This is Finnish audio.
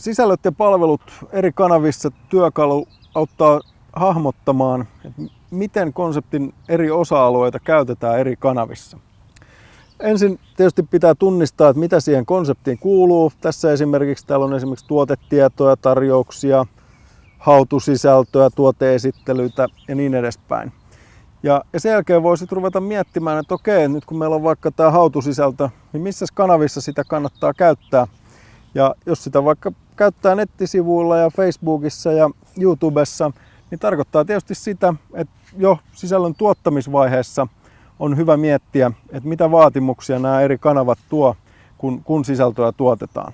Sisällöt ja palvelut eri kanavissa työkalu auttaa hahmottamaan, että miten konseptin eri osa-alueita käytetään eri kanavissa. Ensin tietysti pitää tunnistaa, että mitä siihen konseptiin kuuluu. Tässä esimerkiksi täällä on esimerkiksi tuotetietoja, tarjouksia, hautusisältöä, tuoteesittelyitä ja niin edespäin. Ja, sen jälkeen voisit ruveta miettimään, että okei, nyt kun meillä on vaikka tämä hautusisältö, niin missä kanavissa sitä kannattaa käyttää. Ja jos sitä vaikka käyttää nettisivuilla ja Facebookissa ja YouTubessa, niin tarkoittaa tietysti sitä, että jo sisällön tuottamisvaiheessa on hyvä miettiä, että mitä vaatimuksia nämä eri kanavat tuo, kun, kun sisältöä tuotetaan.